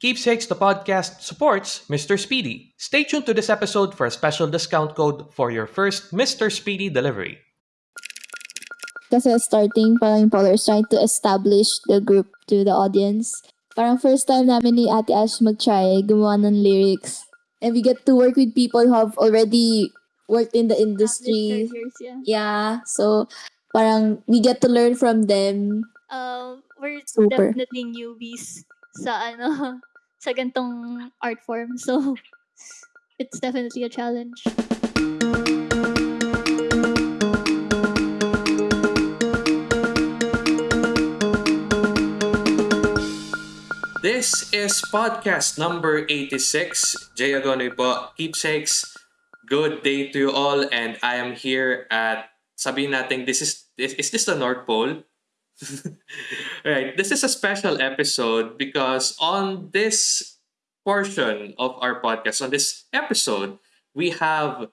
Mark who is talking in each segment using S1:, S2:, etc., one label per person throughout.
S1: Keepsakes the podcast supports Mr. Speedy. Stay tuned to this episode for a special discount code for your first Mr. Speedy delivery.
S2: Kasi starting, parang yung Polar is trying to establish the group to the audience. Parang first time namin ni Ate Ash mag-try, gumawa ng lyrics. And we get to work with people who have already worked in the industry.
S3: Years, yeah.
S2: Yeah, so parang we get to learn from them.
S3: Um, we're
S2: Super.
S3: definitely newbies sa ano sa gantong art form. So it's definitely a challenge.
S1: This is podcast number 86. Jay Agonoy po, Keepsakes. Good day to you all and I am here at sabihin natin this is is, is this the North Pole? right, this is a special episode because on this portion of our podcast, on this episode, we have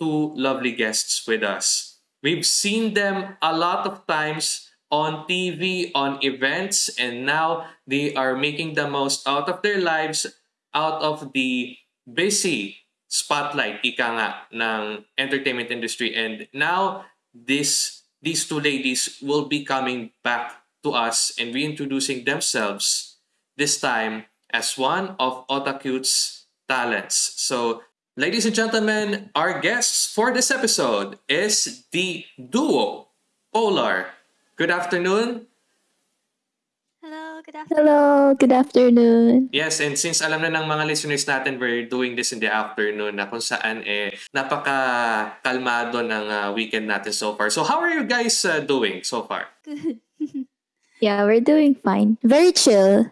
S1: two lovely guests with us. We've seen them a lot of times on TV, on events, and now they are making the most out of their lives, out of the busy spotlight, ika nga, ng entertainment industry. And now, this these two ladies will be coming back to us and reintroducing themselves, this time as one of Otakute's talents. So, ladies and gentlemen, our guests for this episode is the duo Polar. Good afternoon.
S3: Hello, good afternoon.
S2: Hello, good afternoon.
S1: Yes, and since alam na ng mga listeners natin, we're doing this in the afternoon na kung saan eh napaka-kalmado ng uh, weekend natin so far. So how are you guys uh, doing so far?
S3: Good.
S2: Yeah, we're doing fine. Very chill.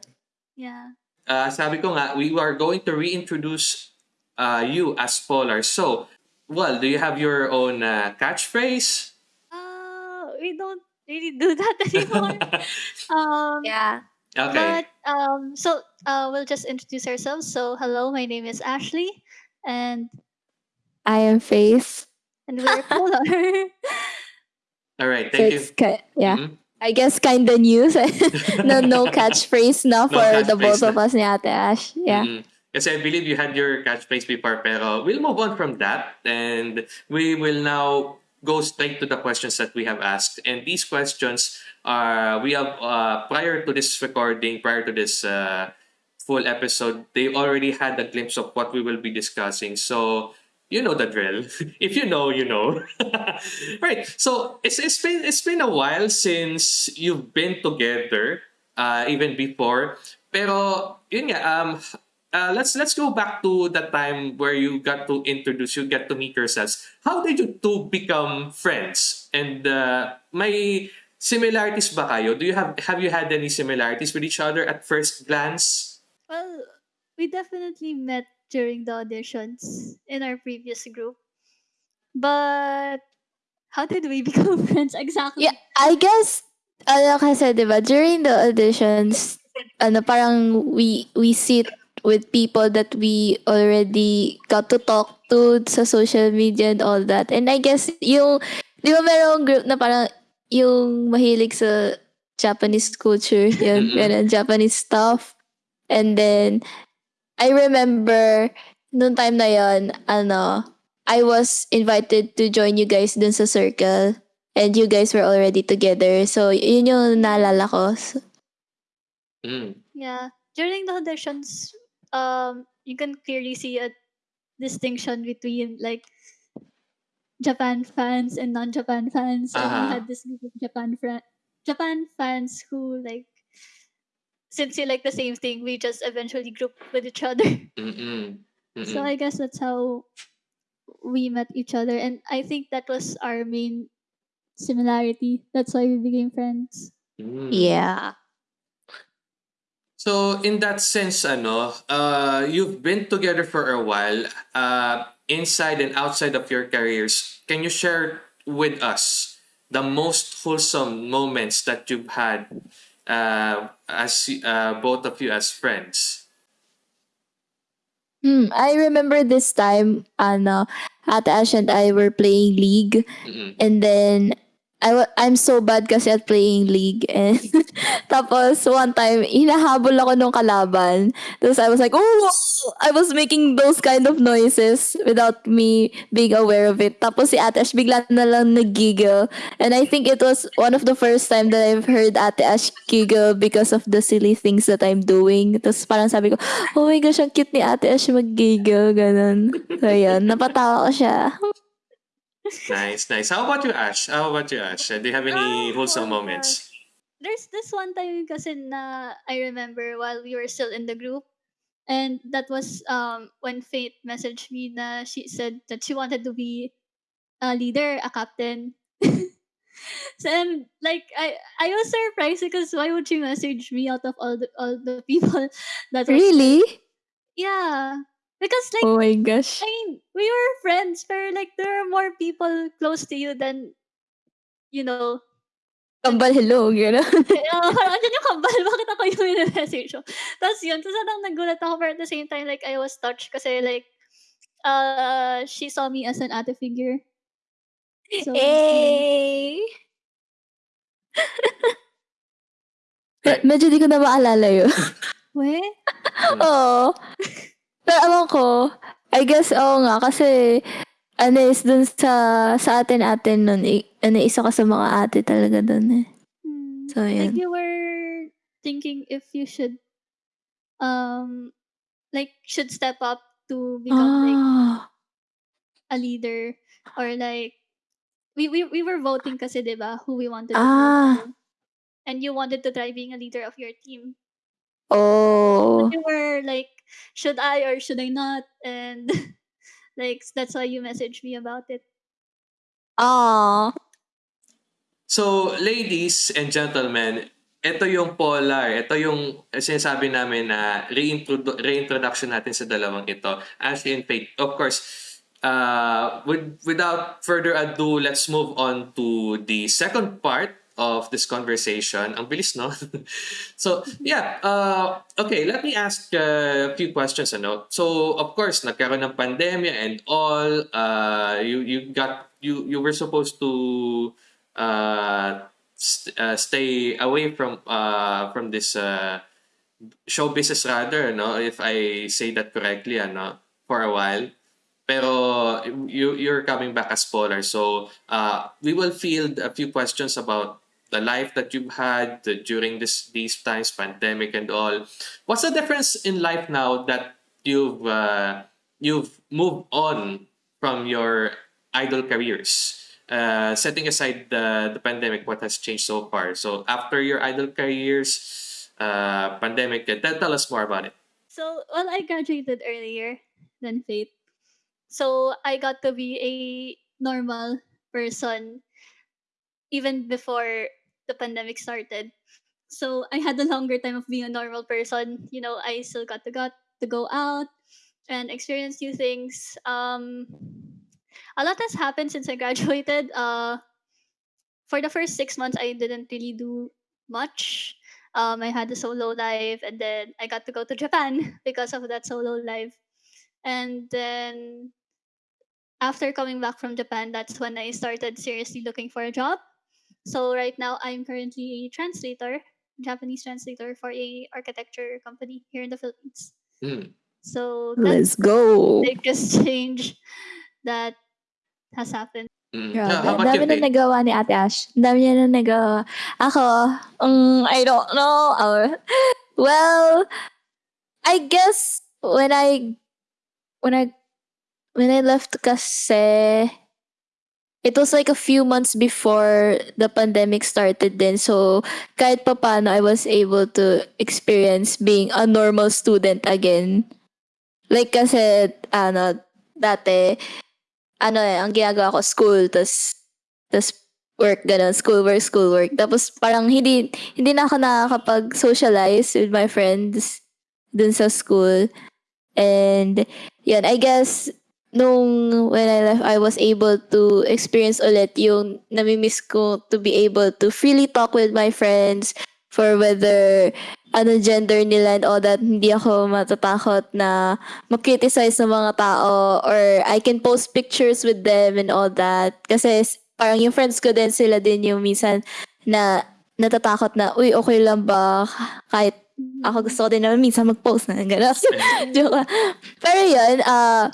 S3: yeah.
S1: Uh, sabi ko nga, we are going to reintroduce uh, you as Polar. So, well, do you have your own uh, catchphrase?
S3: Uh, we don't really do that anymore. um,
S2: Yeah.
S1: Okay.
S3: But um, so uh, we'll just introduce ourselves. So hello, my name is Ashley, and
S2: I am Faith.
S3: and we're Polar.
S1: All right.
S2: So
S1: Thank you.
S2: ki- yeah.
S1: Mhm.
S2: I guess kind of news. no, no catchphrase na
S1: No
S2: for the
S1: catchphrase
S2: both of us ni Ate Ash. Yeah.
S1: Mhm. Kasi I believe you had your catchphrase before, pero we'll move on from that and we will now go straight to the questions that we have asked. And these questions are, we have, uh, prior to this recording, prior to this uh, full episode, they already had a glimpse of what we will be discussing. So, you know the drill. if you know, you know. right. So it's it's been it's been a while since you've been together, uh, even before. Pero yun nga, um, uh, let's let's go back to the time where you got to introduce, you get to meet yourselves. How did you two become friends? And uh, may similarities ba kayo? Do you have have you had any similarities with each other at first glance?
S3: well, we definitely met during the auditions in our previous group, but how did we become friends exactly?
S2: Yeah, I guess, ano kasi, di ba, during the auditions, ano, parang we, we sit with people that we already got to talk to sa social media and all that. And I guess, yung, di ba merong group na parang, yung mahilig sa Japanese culture, yun,
S1: Mm-mm.
S2: ganun, Japanese stuff. And then, I remember, nung time na yon ano, I was invited to join you guys dun sa circle. And you guys were already together. So, yun yung naalala ko. So,
S1: Mm.
S3: Yeah. During the auditions, um, you can clearly see a distinction between like Japan fans and non-Japan fans. And we
S1: Uh-huh.
S3: had this group of Japan fra- Japan fans who like since you like the same thing, we just eventually grouped with each other.
S1: Mm-mm. Mm-mm.
S3: So I guess that's how we met each other, and I think that was our main similarity. That's why we became friends.
S1: Mm.
S2: yeah.
S1: So in that sense, ano, uh, you've been together for a while, uh, inside and outside of your careers. Can you share with us the most wholesome moments that you've had uh, as uh, both of you as friends?
S2: Hmm, I remember this time, ano, Ate Ash and I were playing League.
S1: Mm-mm.
S2: And then, I I'm so bad kasi at playing League. And tapos, one time, hinahabol ako nung kalaban. Tapos I was like, oh! I was making those kind of noises without me being aware of it. Tapos si Ate Ash bigla na lang nag-giggle. And I think it was one of the first time that I've heard Ate Ash giggle because of the silly things that I'm doing. Tapos parang sabi ko, oh my gosh, ang cute ni Ate Ash mag-giggle. Ganun. So, yun. Napatawa ko siya.
S1: Nice, nice. How about you, Ash? How about you, Ash? Uh, Do you have any wholesome
S3: oh my
S1: moments?
S3: There's this one time kasi na I remember while we were still in the group. And that was um when Faith messaged me na she said that she wanted to be a leader, a captain. so and like I I was surprised because why would she message me out of all the all the people that was
S2: Really?
S3: yeah because like
S2: Oh my gosh.
S3: I mean we were friends but like there are more people close to you than you know
S2: Kambal, hello. Gano'n.
S3: Oo, parang andyan yung kambal, bakit ako yung message mo? Tapos yun, tapos parang nagulat ako but at the same time, like, I was touched kasi like, uh, she saw me as an ate figure. So, yun.
S2: Eh. Medyo di ko na maalala yun.
S3: We?
S2: Oo. Alam ko, I guess, oo nga, kasi, ano is dun sa, sa atin-atin nun, i, ano, isa ka sa mga ate talaga dun eh.
S3: Hmm.
S2: So,
S3: Like,
S2: yun.
S3: you were thinking if you should, um, like, should step up to become like
S2: Ah.
S3: a leader or like, we, we, we were voting kasi, di ba, who we wanted to
S2: Ah.
S3: vote. And you wanted to try being a leader of your team.
S2: Oh.
S3: you were like, should I or should I not? And like that's why you messaged me about it.
S2: Ah.
S1: So, ladies and gentlemen, ito yung polar. Ito yung sinasabi namin na reintrodu- reintroduction natin sa dalawang ito. Ashley and Faith. Of course, uh, with, without further ado, let's move on to the second part of this conversation. Ang bilis, no? so, yeah. Uh, okay, let me ask a few questions. Ano? So, of course, nagkaroon ng pandemya and all. Uh, you, you got, you, you were supposed to uh, st- uh, stay away from uh, from this uh, show business rather no if I say that correctly ano for a while pero you you're coming back as Polar so uh, we will field a few questions about the life that you've had during this these times pandemic and all what's the difference in life now that you've uh, you've moved on from your idol careers uh, setting aside the, the pandemic, what has changed so far? So after your idol careers, uh, pandemic, tell, tell us more about it.
S3: So well, I graduated earlier than Faith, so I got to be a normal person even before the pandemic started. So I had a longer time of being a normal person. You know, I still got to got to go out and experience new things. Um, a lot has happened since I graduated. Uh, for the first six months, I didn't really do much. Um, I had a solo life, and then I got to go to Japan because of that solo life. And then after coming back from Japan, that's when I started seriously looking for a job. So right now, I'm currently a translator, Japanese translator for a architecture company here in the Philippines.
S1: Hmm.
S3: So that's
S2: Let's go.
S3: biggest change that has happened.
S1: Mm.
S2: Grabe.
S1: Yeah, how
S2: Ang
S1: about
S2: dami
S1: you,
S2: na
S1: Faith?
S2: nagawa ni Ate Ash. Ang dami niya na nagawa. Ako, um, I don't know. Uh, well, I guess when I when I when I left kasi it was like a few months before the pandemic started then so kahit pa paano I was able to experience being a normal student again. Like kasi ano dati ano eh, ang ginagawa ko school tas tas work ganun, school work, school work. Tapos parang hindi hindi na ako nakakapag-socialize with my friends dun sa school. And yun, I guess nung when I left, I was able to experience ulit yung namimiss ko to be able to freely talk with my friends for whether ano gender nila and all that. Hindi ako matatakot na mag-criticize ng mga tao or I can post pictures with them and all that. Kasi parang yung friends ko din sila din yung minsan na natatakot na, uy, okay lang ba kahit ako gusto ko din naman minsan mag-post na gano'n. Joke. Pero yun, uh,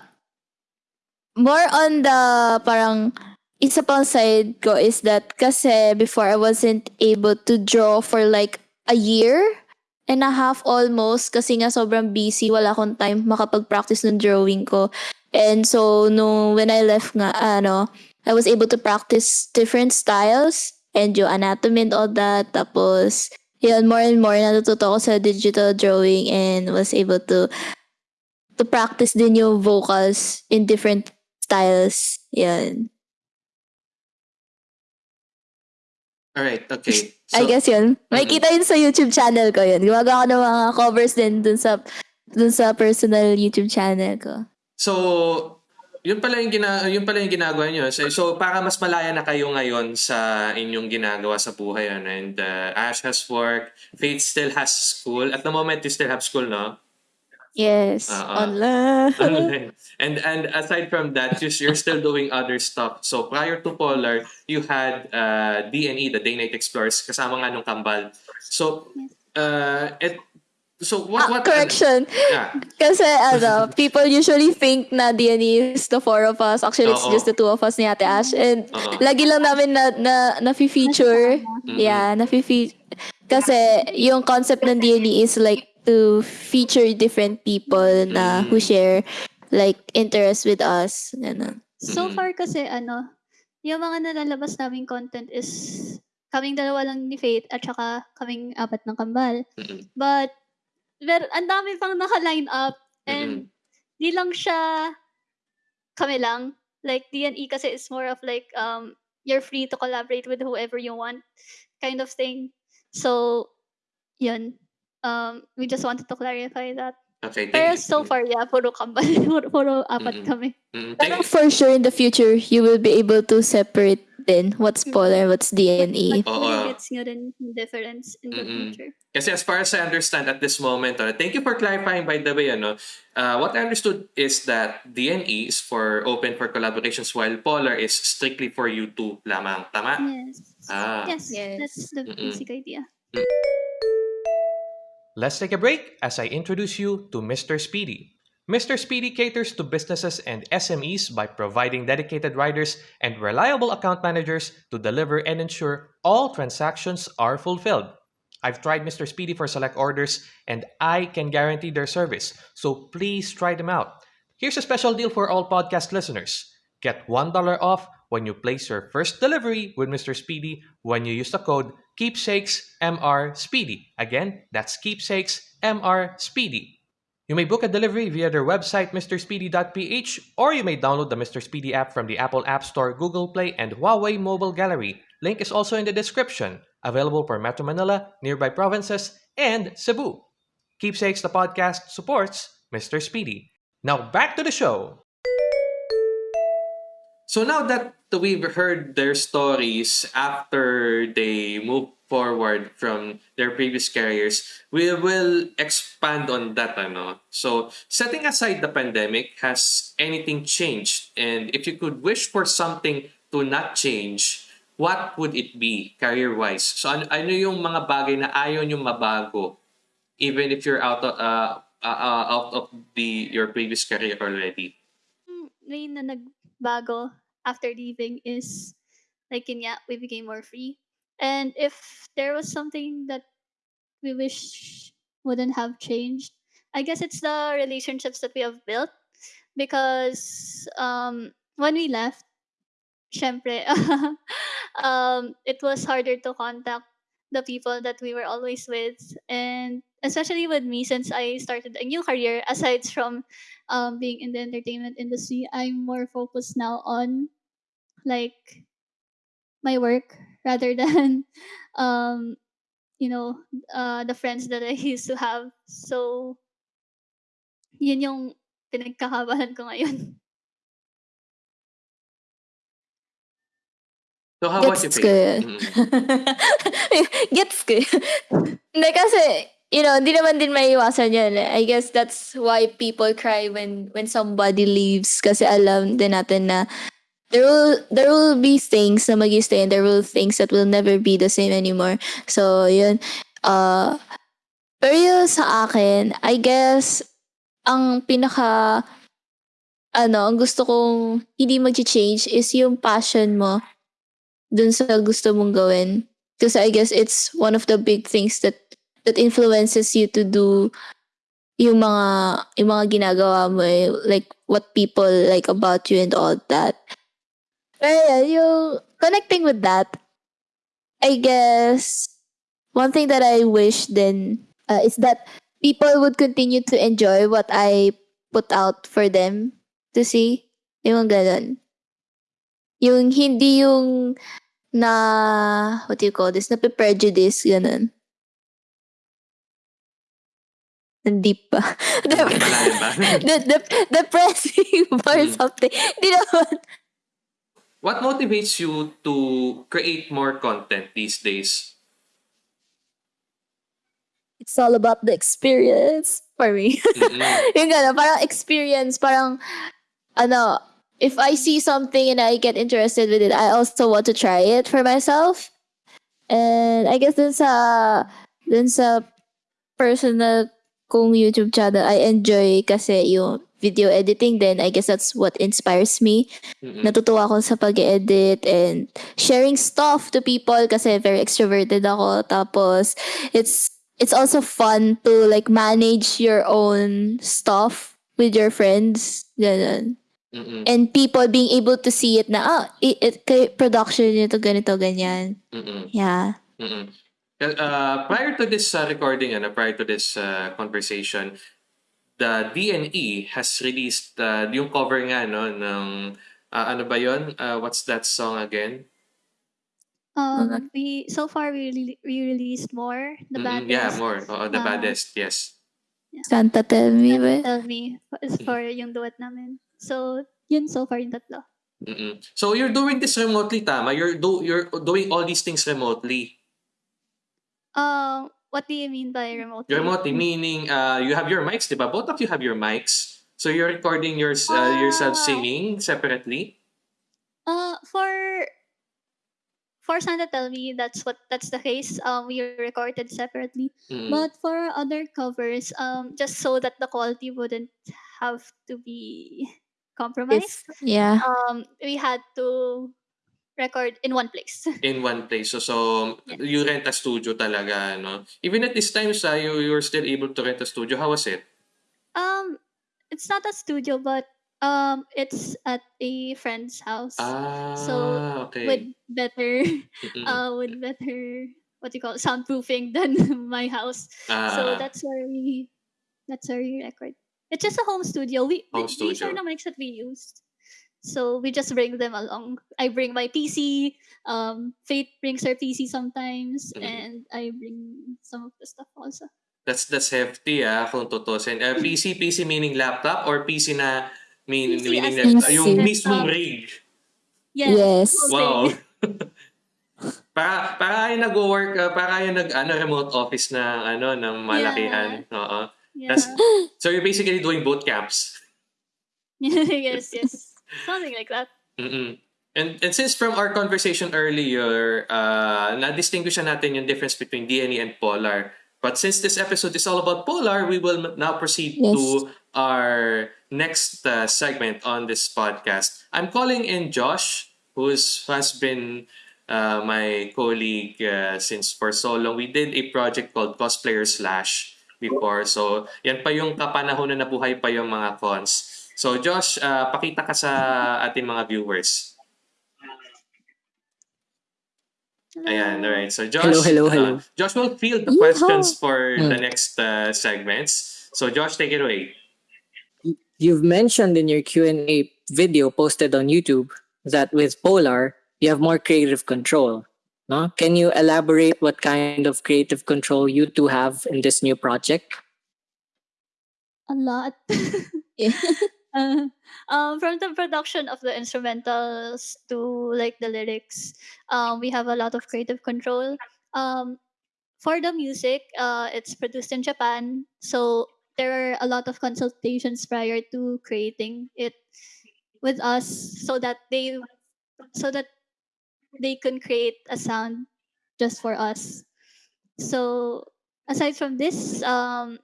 S2: more on the parang isa pang side ko is that kasi before I wasn't able to draw for like a year and a half almost kasi nga sobrang busy, wala akong time makapag-practice ng drawing ko. And so, no, when I left nga, ano, I was able to practice different styles and yung anatomy and all that. Tapos, yun, more and more natututo ako sa digital drawing and was able to to practice din yung vocals in different styles. Yan.
S1: Alright, okay.
S2: I guess yun. Makikita yun sa YouTube channel ko yun. Gumagawa ko ng mga covers din dun sa dun sa personal YouTube channel ko.
S1: So, yun pala yung gina yun pala yung ginagawa niyo. So, so para mas malaya na kayo ngayon sa inyong ginagawa sa buhay ano? and uh, Ash has work, Faith still has school. At the moment you still have school, no?
S2: Yes,
S1: Uh-uh.
S2: online.
S1: Online. and and aside from that, you- you're still doing other stuff. So prior to Polar, you had uh, D&E, the Day Night Explorers, kasama nga nung Kambal. So, uh, it, so what,
S2: Ah,
S1: what,
S2: correction.
S1: yeah.
S2: Kasi ano, people usually think na D&E is the four of us. Actually, it's
S1: Oo.
S2: just the two of us ni Ate Ash. And
S1: Oo.
S2: lagi lang namin na, na, na-feature.
S1: Mm-mm.
S2: Yeah, na-feature. Kasi yung concept ng D&E is like to feature different people na who
S1: Mm.
S2: share like interest with us. Ganun.
S3: So far kasi ano, yung mga nalalabas naming content is kaming dalawa lang ni Faith at saka kaming apat ng kambal. But, pero ang dami pang naka-line up and di lang siya kami lang. Like, D&E kasi is more of like, um, you're free to collaborate with whoever you want kind of thing. So, yun. Um, we just wanted to clarify that.
S1: Okay, thank
S3: Pero
S1: you.
S3: so far, yeah, puro kambal. puro, puro apat
S1: Mm-mm.
S3: kami.
S1: Mm,
S2: Pero
S1: thank,
S2: for sure in the future, you will be able to separate then what's polar, what's D&E.
S3: But
S1: Oo.
S3: really gets nyo rin yung difference in the
S1: Mm-mm.
S3: future.
S1: Kasi as far as I understand at this moment, uh, thank you for clarifying by the way, ano, uh, what I understood is that DNE is for open for collaborations while Polar is strictly for you two lamang. Tama?
S3: Yes.
S1: Ah.
S3: Yes,
S2: Yes.
S3: that's the
S1: Mm-mm.
S3: basic idea.
S4: Let's take a break as I introduce you to Mr. Speedy. Mr. Speedy caters to businesses and SMEs by providing dedicated riders and reliable account managers to deliver and ensure all transactions are fulfilled. I've tried Mr. Speedy for select orders and I can guarantee their service, so please try them out. Here's a special deal for all podcast listeners. Get $1 off when you place your first delivery with Mr. Speedy when you use the code KeepSakesMR Speedy. Again, that's Keepsakes MR Speedy. You may book a delivery via their website, mrspeedy.ph, or you may download the Mr. Speedy app from the Apple App Store, Google Play, and Huawei Mobile Gallery. Link is also in the description. Available for Metro Manila, nearby provinces, and Cebu. Keepsakes the podcast supports Mr. Speedy. Now back to the show.
S1: So now that we've heard their stories after they move forward from their previous careers, we will expand on that. Ano? So, setting aside the pandemic, has anything changed? And if you could wish for something to not change, what would it be career-wise? So, ano, ano yung mga bagay na ayaw nyo mabago even if you're out of, uh, uh, uh, out of the your previous career already?
S3: Mm, Ngayon na nagbago after leaving is like yun nga, we became more free. And if there was something that we wish wouldn't have changed, I guess it's the relationships that we have built. Because um, when we left, syempre, um, it was harder to contact the people that we were always with. And especially with me, since I started a new career, aside from um, being in the entertainment industry, I'm more focused now on like my work rather than um, you know uh, the friends that I used to have. So yun yung pinagkakabahan ko ngayon.
S1: So, how about you,
S2: Gets
S1: Faith?
S2: ko yun.
S1: Mm.
S2: Gets ko yun. Hindi kasi, you know, hindi naman din maiiwasan yan. I guess that's why people cry when when somebody leaves. Kasi alam din natin na there will there will be things na mag-stay and there will things that will never be the same anymore. So, yun. Uh, pero yun sa akin, I guess, ang pinaka ano, ang gusto kong hindi mag-change is yung passion mo dun sa gusto mong gawin. Because I guess it's one of the big things that that influences you to do yung mga yung mga ginagawa mo eh, like what people like about you and all that. Yeah, yung connecting with that, I guess one thing that I wish then uh, is that people would continue to enjoy what I put out for them to see. Yung ganun. Yung hindi yung na, what do you call this, na prejudice, ganun. Ang deep pa.
S1: Ba?
S2: the, the, depressing or
S1: Mm.
S2: something. Di naman.
S1: What motivates you to create more content these days?
S2: It's all about the experience for me.
S1: Mm-mm.
S2: yung gano'n, parang experience, parang, ano, if I see something and I get interested with it, I also want to try it for myself. And I guess dun sa, dun sa personal kong YouTube channel, I enjoy kasi yung video editing then I guess that's what inspires me.
S1: Mm-mm.
S2: Natutuwa ako sa pag-edit and sharing stuff to people kasi very extroverted ako. Tapos, it's it's also fun to like manage your own stuff with your friends. Ganun.
S1: Mm-mm.
S2: And people being able to see it na, ah, it, it kay production nito, ganito, ganyan.
S1: Mm-mm.
S2: Yeah.
S1: Mm-mm. Uh, prior to this uh, recording, ano, prior to this uh, conversation, the DNE has released uh, yung cover nga no ng uh, ano ba yon? Uh, what's that song again?
S3: Um, we so far we re- we released more. The
S1: Mm-mm,
S3: bad
S1: yeah, more. Oo, the
S3: Ah.
S1: baddest. Yes.
S2: Santa tell me ba?
S3: Tell me is for yung duet namin. So yun so far yung tatlo.
S1: Mm-mm. So you're doing this remotely, tama? You're do you're doing all these things remotely.
S3: Um, what do you mean by remote?
S1: Remotely meaning uh, you have your mics, diba? Both of you have your mics. So you're recording yours, uh, yourself
S3: Ah.
S1: singing separately.
S3: Uh, for for Santa Tell Me, that's what that's the case. Um, we recorded separately.
S1: Mm.
S3: But for other covers, um, just so that the quality wouldn't have to be compromised,
S2: Yeah.
S3: um, we had to record in one place.
S1: in one place. So, so you rent a studio talaga, no? Even at this time, sa you you're still able to rent a studio. How was it?
S3: um, it's not a studio, but um, it's at a friend's house
S1: Ah,
S3: So,
S1: okay.
S3: with better, uh, with better what do you call it, soundproofing than my house.
S1: Ah,
S3: so that's where we that's where we record. It's just a home studio. We
S1: Home
S3: th- these are
S1: studio.
S3: the mics that we used. So we just bring them along. I bring my PC. Um, Faith brings her PC sometimes,
S1: Mhm.
S3: and I bring some of the stuff also.
S1: that's that's hefty ah kung tutusin. Uh, PC PC meaning laptop or PC na mean,
S3: PC
S1: meaning na,
S2: in
S1: yung
S3: laptop.
S1: mismong rig.
S3: Yeah.
S2: Yes.
S3: whole
S1: Wow. para para kayo nag-work, uh, para kayo nag ano remote office na ano ng malakihan. Oo.
S3: Yeah.
S1: That's- So you're basically doing boot camps.
S3: yes, yes. Something like that.
S1: Mm-mm. And, and since from our conversation earlier, uh, na-distinguish na natin yung difference between DNE and Polar. But since this episode is all about Polar, we will now proceed
S2: Yes.
S1: to our next uh, segment on this podcast. I'm calling in Josh, who is, has been uh, my colleague uh, since for so long. We did a project called Cosplayer Slash before. So, yan pa yung kapanahon na nabuhay pa yung mga cons. So, Josh, uh, pakita ka sa ating mga viewers. Ayan, all right. So, Josh,
S5: Hello, hello, hello.
S1: uh, Josh will field the
S2: Yeehaw!
S1: questions for the
S5: Hmm.
S1: next uh, segments. So, Josh, take it away.
S5: You've mentioned in your Q&A video posted on YouTube that with Polar, you have more creative control. No? Can you elaborate what kind of creative control you two have in this new project?
S3: A lot.
S2: Yeah.
S3: Um, from the production of the instrumentals to like the lyrics, um, we have a lot of creative control. Um, for the music, uh, it's produced in Japan, so there are a lot of consultations prior to creating it with us, so that they so that they can create a sound just for us. So aside from this, um,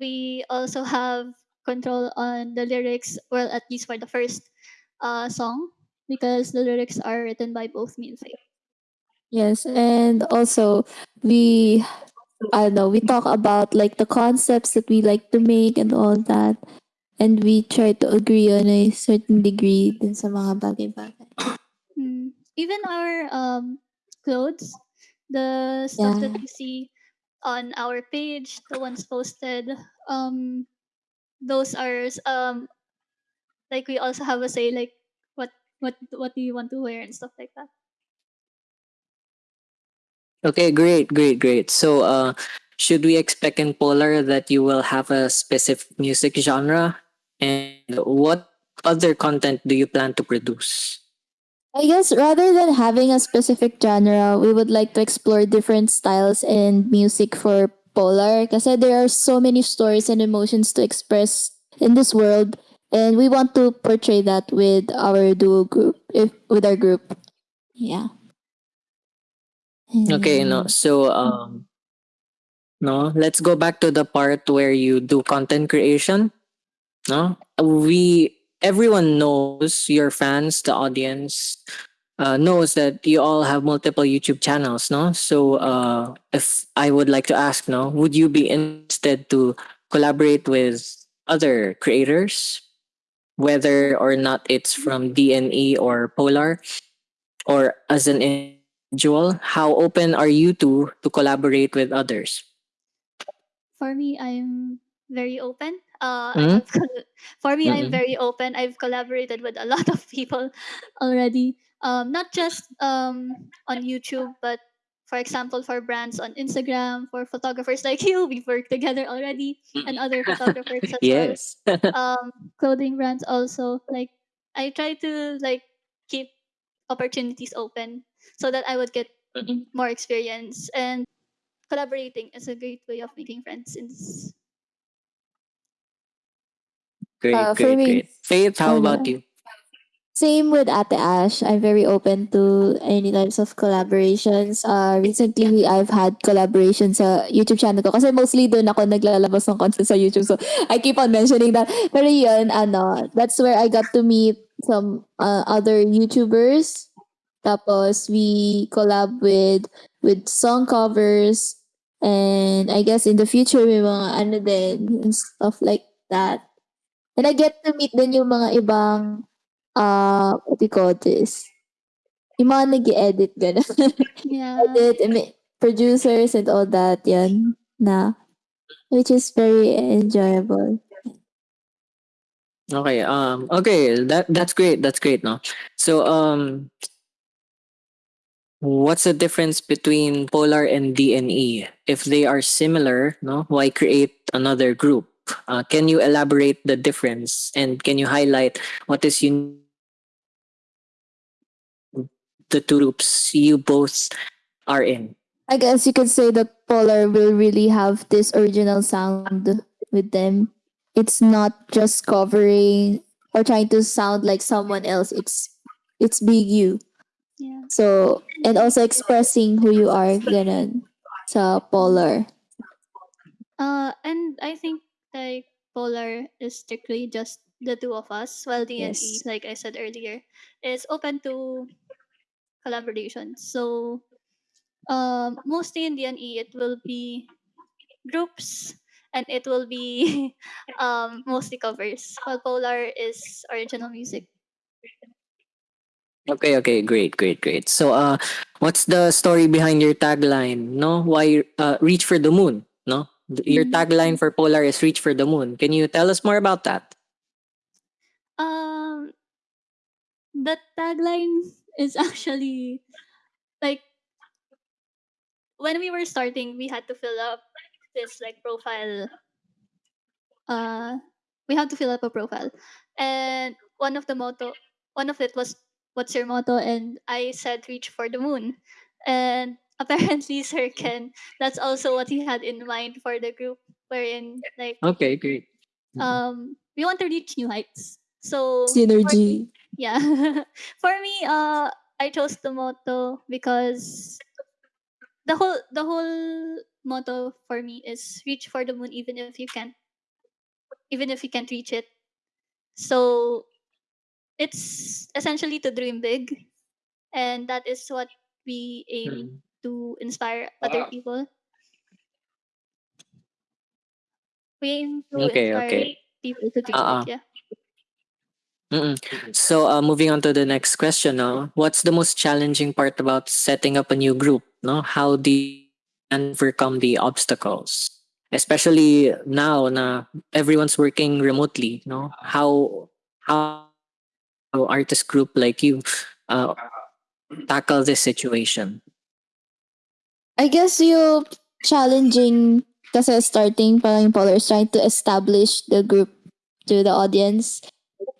S3: we also have control on the lyrics, well, at least for the first uh, song, because the lyrics are written by both me and Faith.
S2: Yes, and also we I don't know, we talk about like the concepts that we like to make and all that. And we try to agree on a certain degree din sa mga bagay-bagay.
S3: Mm. Even our um, clothes, the stuff that
S2: Yeah.
S3: you see on our page, the ones posted, um, those are um, like we also have a say like what what what do you want to wear and stuff like that.
S5: Okay, great, great, great. So, uh, should we expect in Polar that you will have a specific music genre? And what other content do you plan to produce?
S2: I guess rather than having a specific genre, we would like to explore different styles and music for Polar kasi there are so many stories and emotions to express in this world and we want to portray that with our duo group if with our group. Yeah.
S5: Okay, no. So, um, no, let's go back to the part where you do content creation. No, we everyone knows your fans, the audience, uh, knows that you all have multiple YouTube channels. No, so uh, if I would like to ask, no, would you be interested to collaborate with other creators, whether or not it's from DNE or Polar, or as an individual? How open are you to to collaborate with others?
S3: For me, I'm very open. Uh, have col- for me, I'm
S5: Mhm.
S3: very open. I've collaborated with a lot of people already. Um, not just um on YouTube, but for example, for brands on Instagram, for photographers like you, we've worked together already, and other photographers as well.
S5: yes.
S3: um clothing brands also like i try to like keep opportunities open so that i would get more experience and collaborating is a great way of making friends in this
S5: great,
S2: Uh,
S5: great, great. Faith, how about you?
S2: Same with Ate Ash. I'm very open to any types of collaborations. Uh, recently, I've had collaborations sa YouTube channel ko. Kasi mostly doon ako naglalabas ng content sa YouTube. So, I keep on mentioning that. Pero yun, ano, that's where I got to meet some uh, other YouTubers. Tapos, we collab with with song covers. And I guess in the future, may mga ano din, and stuff like that. And I get to meet din yung mga ibang uh, what do you call this? Yung mga nag edit gano'n.
S3: yeah
S2: edit, I mean, producers and all that, yan. Na, which is very enjoyable.
S5: Okay. Um. Okay. That that's great. That's great. No. So um. What's the difference between Polar and DNE? If they are similar, no, why create another group? Uh, can you elaborate the difference and can you highlight what is unique the two groups you both are in?
S2: I guess you could say that Polar will really have this original sound with them. It's not just covering or trying to sound like someone else. It's it's big you.
S3: yeah
S2: So, and also expressing who you are, ganun, sa Polar.
S3: uh and i think like polar is strictly just the two of us while dne
S2: Yes.
S3: like i said earlier is open to collaboration so um mostly in dne it will be groups and it will be um mostly covers while polar is original music
S5: Okay, okay, great, great, great. So, uh, what's the story behind your tagline? No, why uh, reach for the moon? No, your
S3: Mm.
S5: tagline for Polar is reach for the moon. Can you tell us more about that?
S3: um the tagline is actually like when we were starting we had to fill up this like profile uh we had to fill up a profile and one of the motto one of it was what's your motto and i said reach for the moon and apparently sir ken that's also what he had in mind for the group wherein like
S5: Okay, great.
S3: um we want to reach new heights so
S2: Synergy.
S3: Yeah. For me, uh, I chose the motto because the whole the whole motto for me is reach for the moon even if you can't even if you can't reach it. So it's essentially to dream big, and that is what we aim
S5: Mm.
S3: to inspire other
S1: Wow.
S3: people. We aim to
S5: Okay,
S3: inspire
S5: okay.
S3: people to dream
S5: Uh-uh.
S3: big. Yeah.
S5: Mm-mm. So, uh, moving on to the next question, no? What's the most challenging part about setting up a new group? No, how do you overcome the obstacles, especially now na everyone's working remotely? No, how how how artist group like you uh, tackle this situation?
S2: I guess yung challenging kasi starting parang yung Polar is trying to establish the group to the audience.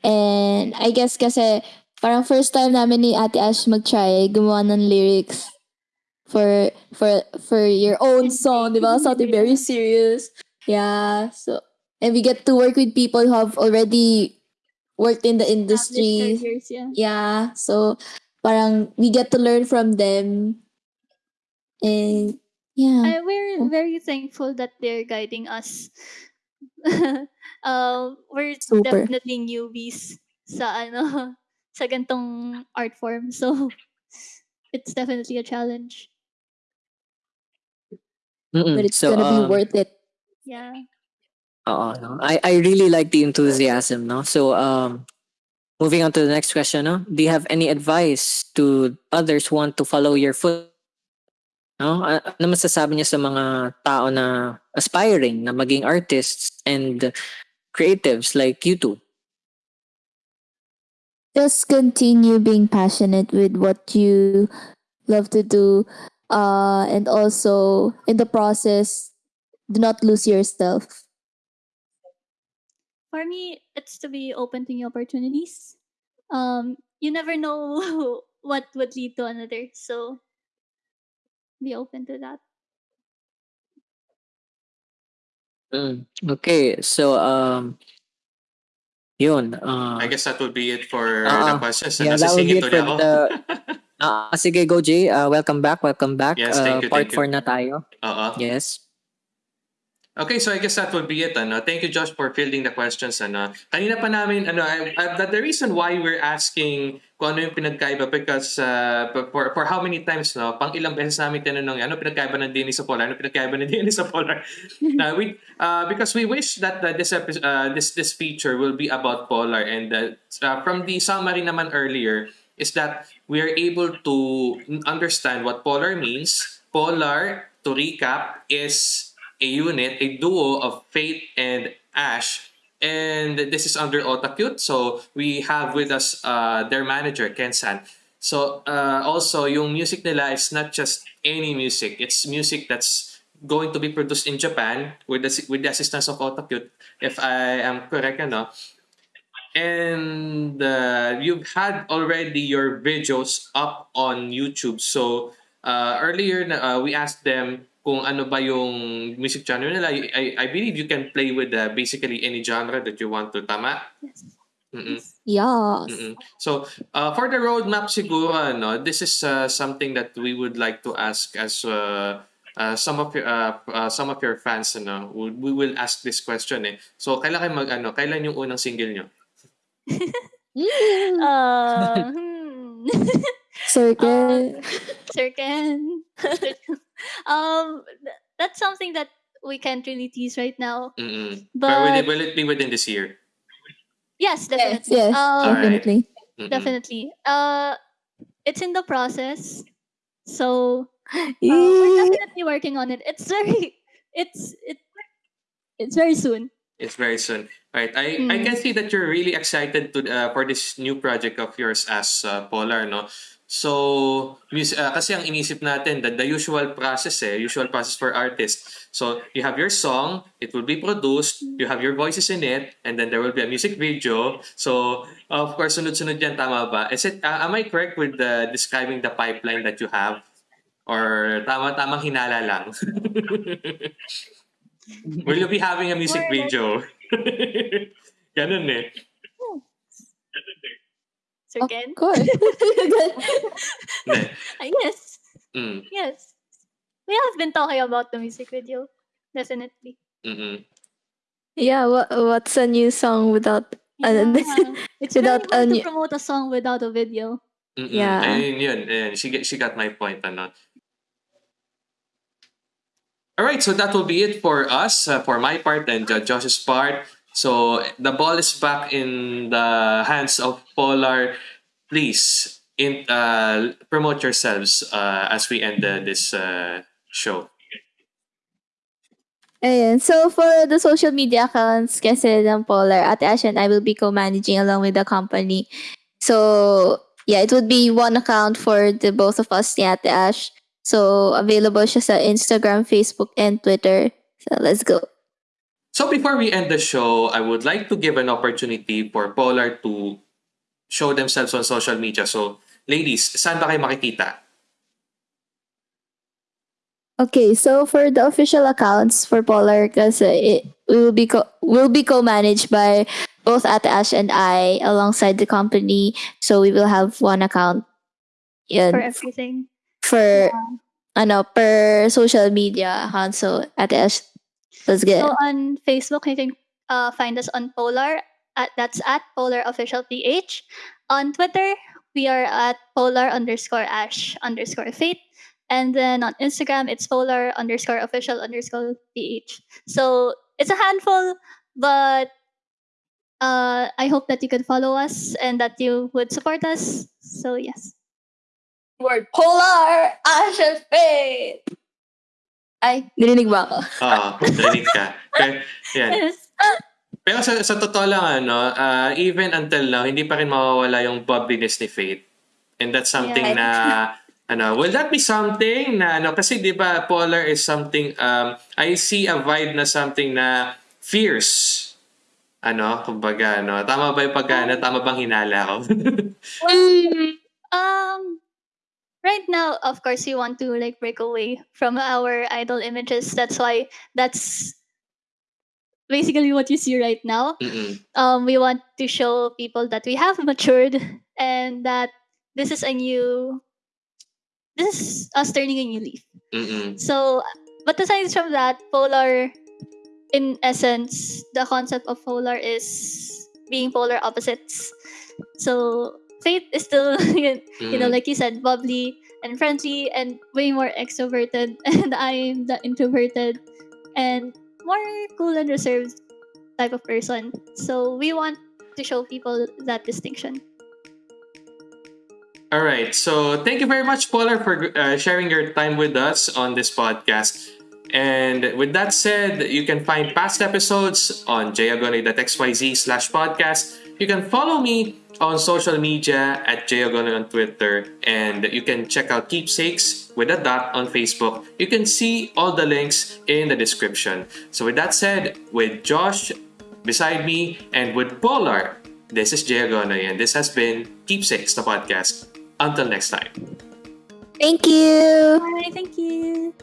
S2: And I guess kasi parang first time namin ni Ate Ash mag-try gumawa ng lyrics for for for your own song, di ba? Something very serious. Yeah. So and we get to work with people who have already worked in the industry.
S3: careers, yeah.
S2: Yeah. So parang we get to learn from them. And yeah.
S3: I, we're very thankful that they're guiding us. Uh, we're
S2: Super.
S3: definitely newbies sa ano sa gantong art form. So it's definitely a challenge.
S5: Mm-mm.
S2: but it's
S5: so,
S2: gonna
S5: um,
S2: be worth it.
S3: Yeah.
S5: Oo, no? I, I really like the enthusiasm, no? So, um, moving on to the next question, no? Do you have any advice to others who want to follow your foot? No? A- Ano masasabi niya sa mga tao na aspiring na maging artists and creatives like you two?
S2: Just continue being passionate with what you love to do. Uh, and also in the process, do not lose yourself.
S3: For me, it's to be open to new opportunities. Um, you never know what would lead to another. So be open to that.
S5: Mm. Okay, so, um, yun. Uh,
S1: I guess that would be it for
S5: Ah,
S1: the questions.
S5: yeah, that would be it for
S1: ako.
S5: the- ah, sige, go Jay. Uh, welcome back, welcome back.
S1: Yes,
S5: Uh,
S1: thank you,
S5: part
S1: thank you.
S5: 4 na tayo.
S1: Oo.
S5: Yes.
S1: Okay, so I guess that would be it. Ano? Thank you, Josh, for fielding the questions. Ano? Kanina pa namin, ano, I, I, that the reason why we're asking kung ano yung pinagkaiba because uh, for, for how many times, no, pang ilang beses namin tinanong, ano pinagkaiba ng DNA sa Polar? Ano pinagkaiba ng DNA sa Polar? uh, we, uh, because we wish that uh, this, uh, this, this feature will be about Polar and uh, uh, from the summary naman earlier is that we are able to understand what Polar means. Polar, to recap, is a unit, a duo of Faith and Ash. And this is under Otakute. So we have with us uh, their manager, Ken San. So uh, also, yung music nila is not just any music. It's music that's going to be produced in Japan with the, with the assistance of Otakute, if I am correct, ano. And uh, you've had already your videos up on YouTube. So uh, earlier, uh, we asked them kung ano ba yung music genre nila. I, I believe you can play with uh, basically any genre that you want to. Tama?
S3: Yes.
S1: Mm-mm.
S2: Yes.
S1: Mm-mm. So, uh, for the roadmap siguro, no, this is uh, something that we would like to ask as uh, uh, some of your uh, uh, some of your fans, ano, we, will ask this question eh. So, kailan kayo mag ano, kailan yung unang single nyo?
S3: Uh, hmm.
S2: Circle.
S3: Sir Ken. um, th- that's something that we can't really tease right now.
S1: Mm-mm. But will it, will it be within this year?
S3: yes,
S2: yes,
S3: definitely.
S2: yes,
S3: Um,
S2: definitely.
S1: Mm-mm.
S3: definitely. Uh, it's in the process, so uh, we're definitely working on it. It's very, it's it, it's very soon.
S1: It's very soon. Right. I, I
S3: Mm.
S1: can see that you're really excited to uh, for this new project of yours as uh, Polar, no? So, uh, kasi ang inisip natin, that the usual process eh, usual process for artists. So, you have your song, it will be produced, you have your voices in it, and then there will be a music video. So, of course, sunod-sunod yan, tama ba? Is it, uh, am I correct with uh, describing the pipeline that you have? Or tama-tamang hinala lang? will you be having a music video? Ganun eh.
S3: Mr.
S2: Of
S3: Ken?
S2: course.
S1: Hindi.
S3: Yes.
S1: Mm,
S3: Yes. We have been talking about the music video. Definitely.
S1: mm-mm.
S2: yeah, what, what's a new song without Ano,
S3: Yeah. it's
S2: without
S3: very hard
S2: any-
S3: to promote a song without a video.
S1: Mm-mm.
S2: Yeah.
S1: Ayun yun. Ayun. She, she got my point. Ano. Alright, so that will be it for us, uh, for my part and uh, Josh's part. So the ball is back in the hands of Polar. Please in, uh, promote yourselves uh, as we end this uh, show.
S2: Ayan. So, for the social media accounts kasi ng Polar, Ate Ash and I will be co-managing along with the company. So, yeah, it would be one account for the both of us ni Ash. So, available siya sa Instagram, Facebook, and Twitter. So, let's go.
S1: So before we end the show, I would like to give an opportunity for Polar to show themselves on social media. So, ladies, saan ba kayo makikita?
S2: Okay, so for the official accounts for Polar, kasi it will be co- will be co-managed by both Ate Ash and I alongside the company. So we will have one account. Yun,
S3: For everything.
S2: for ano per social media account. So Ate Ash, let's get.
S3: So on Facebook, you can uh, find us on Polar. At, that's at Polar Official PH. On Twitter, we are at Polar underscore Ash underscore Faith. And then on Instagram, it's Polar underscore Official underscore PH. So it's a handful, but uh, I hope that you can follow us and that you would support us. So yes.
S2: word Polar Ash Faith. Ay, narinig ba ako?
S1: Oo, narinig ka. Okay, yan.
S3: Yes.
S1: Pero sa, sa totoo lang, ano, uh, even until now, hindi pa rin mawawala yung bubbliness ni Faith. And that's something
S3: Yeah.
S1: na, ano, will that be something na, ano, kasi di ba, Polar is something, um, I see a vibe na something na fierce. Ano, kumbaga, ano, tama ba yung pagka, ano, tama bang hinala ko?
S3: Um, right now, of course, we want to like break away from our idol images. That's why that's basically what you see right now.
S1: Mm-mm.
S3: Um, we want to show people that we have matured and that this is a new, this is us turning a new leaf.
S1: Mm-mm.
S3: So, but aside from that, polar, in essence, the concept of polar is being polar opposites. So, Faith is still, you know,
S1: Mm.
S3: like you said, bubbly and friendly and way more extroverted, and I'm the introverted and more cool and reserved type of person. So, we want to show people that distinction.
S1: All right. So thank you very much, Polar, for uh, sharing your time with us on this podcast. And with that said, you can find past episodes on jagone.xyz slash podcast. You can follow me on social media at jagone on Twitter. And you can check out Keepsakes with a dot on Facebook. You can see all the links in the description. So with that said, with Josh beside me and with Polar, this is Jagone and this has been Keepsakes, the podcast. Until next time.
S2: Thank you.
S3: Bye, thank you.